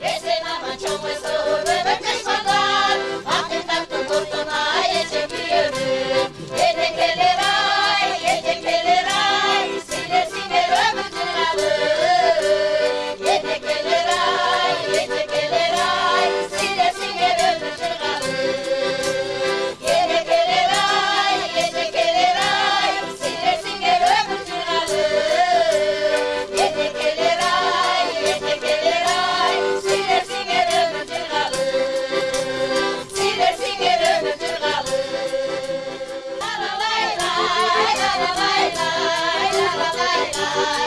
Ese mama chomwe バイバイ。